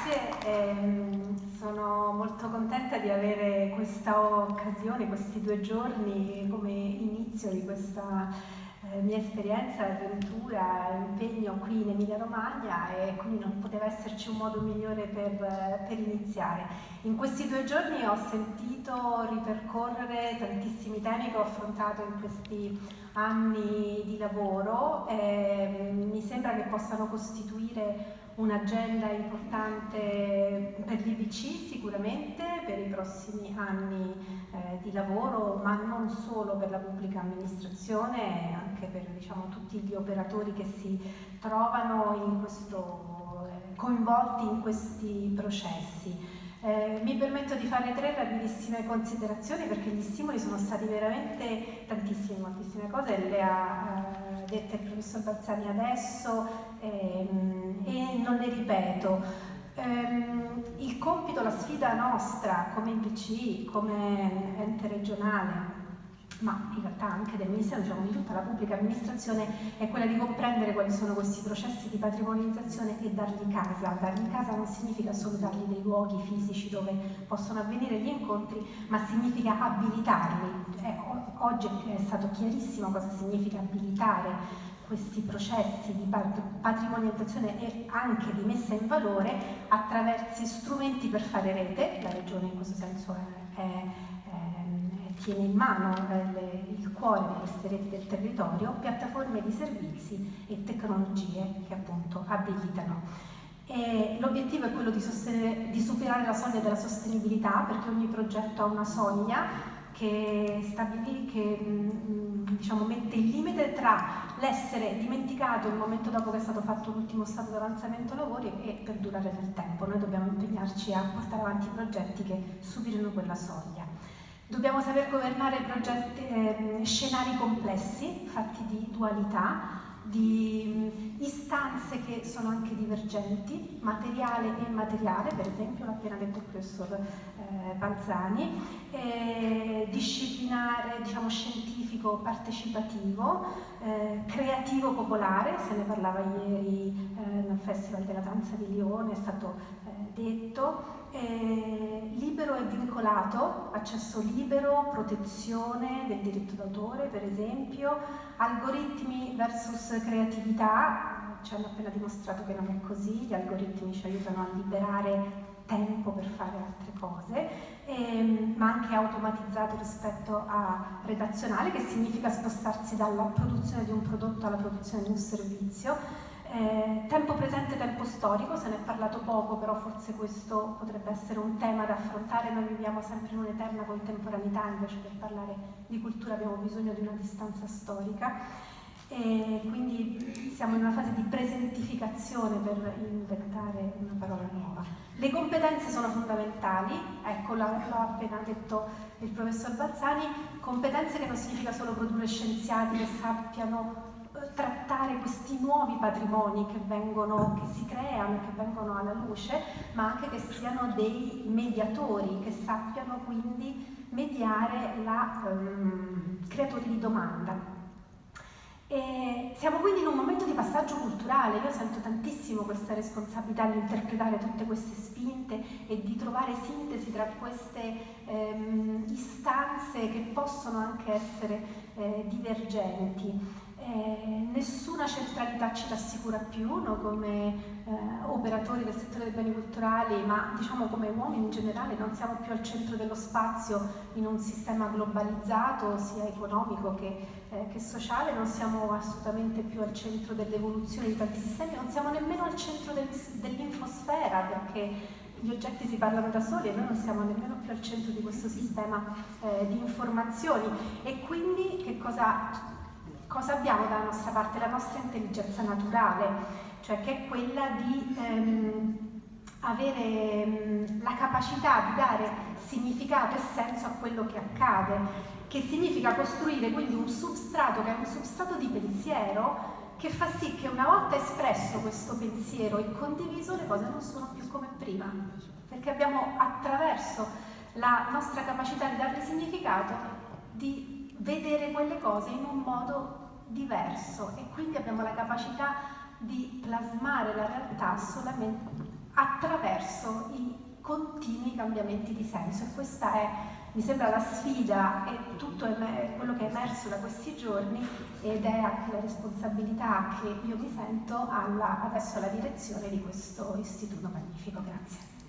grazie. Ehm, sono molto contenta di avere questa occasione, questi due giorni come inizio di questa eh, mia esperienza, avventura, impegno qui in Emilia Romagna e quindi non poteva esserci un modo migliore per, per iniziare. In questi due giorni ho sentito ripercorrere tantissimi temi che ho affrontato in questi anni di lavoro e mi sembra che possano costituire un'agenda importante per l'IBC sicuramente per i prossimi anni eh, di lavoro, ma non solo per la pubblica amministrazione, anche per diciamo, tutti gli operatori che si trovano in questo, eh, coinvolti in questi processi. Eh, mi permetto di fare tre rapidissime considerazioni perché gli stimoli sono stati veramente tantissimi, moltissime cose, le ha eh, dette il professor Balzani adesso ehm, e non le ripeto. Ehm, il compito, la sfida nostra come IPC, come ente regionale, ma in realtà anche del Ministero, diciamo di tutta la pubblica amministrazione, è quella di comprendere quali sono questi processi di patrimonializzazione e dargli casa. Dargli casa non significa solo dargli dei luoghi fisici dove possono avvenire gli incontri, ma significa abilitarli. Eh, oggi è stato chiarissimo cosa significa abilitare questi processi di patrimonializzazione e anche di messa in valore attraverso strumenti per fare rete, la regione in questo senso è, è tiene in mano eh, le, il cuore di queste reti del territorio, piattaforme di servizi e tecnologie che appunto abilitano. L'obiettivo è quello di, di, superare la soglia della sostenibilità perché ogni progetto ha una soglia che, stabili, che mm, diciamo, mette il limite tra l'essere dimenticato il momento dopo che è stato fatto l'ultimo stato di avanzamento lavori e perdurare nel tempo. Noi dobbiamo impegnarci a portare avanti progetti che superino quella soglia. Dobbiamo saper governare progetti, eh, scenari complessi, fatti di dualità, di istanze che sono anche divergenti, materiale e immateriale, per esempio l'ha appena detto il professor eh, Balzani, eh, disciplinare, diciamo, scientifico partecipativo, eh, creativo popolare, se ne parlava ieri eh, nel Festival della Danza di Lione, è stato eh, detto, eh, libero e vincolato, accesso libero, protezione del diritto d'autore per esempio, algoritmi versus creatività, ci hanno appena dimostrato che non è così, gli algoritmi ci aiutano a liberare tempo per fare altre cose, ehm, ma anche automatizzato rispetto a redazionale, che significa spostarsi dalla produzione di un prodotto alla produzione di un servizio, eh, tempo presente, tempo storico, se ne è parlato poco, però forse questo potrebbe essere un tema da affrontare, noi viviamo sempre in un'eterna contemporaneità, invece per parlare di cultura abbiamo bisogno di una distanza storica e quindi siamo in una fase di presentificazione per inventare una parola nuova. Le competenze sono fondamentali, ecco l'ha appena detto il professor Balzani, competenze che non significa solo produrre scienziati che sappiano trattare questi nuovi patrimoni che, vengono, che si creano che vengono alla luce, ma anche che siano dei mediatori, che sappiano quindi mediare la um, creatori di domanda. E siamo quindi in un momento di passaggio culturale, io sento tantissimo questa responsabilità di interpretare tutte queste spinte e di trovare sintesi tra queste ehm, istanze che possono anche essere eh, divergenti eh, nessuna centralità ci rassicura più no? come eh, operatori del settore dei beni culturali, ma diciamo come uomini in generale non siamo più al centro dello spazio in un sistema globalizzato sia economico che, eh, che sociale, non siamo assolutamente più al centro dell'evoluzione di tanti sistemi, non siamo nemmeno al centro del, dell'infosfera perché gli oggetti si parlano da soli e noi non siamo nemmeno più al centro di questo sistema eh, di informazioni e quindi che cosa cosa abbiamo dalla nostra parte? La nostra intelligenza naturale, cioè che è quella di ehm, avere ehm, la capacità di dare significato e senso a quello che accade, che significa costruire quindi un substrato che è un substrato di pensiero che fa sì che una volta espresso questo pensiero e condiviso le cose non sono più come prima, perché abbiamo attraverso la nostra capacità di darle significato di vedere quelle cose in un modo diverso e quindi abbiamo la capacità di plasmare la realtà solamente attraverso i continui cambiamenti di senso e questa è, mi sembra, la sfida e tutto quello che è emerso da questi giorni ed è anche la responsabilità che io mi sento alla, adesso alla direzione di questo istituto magnifico. Grazie.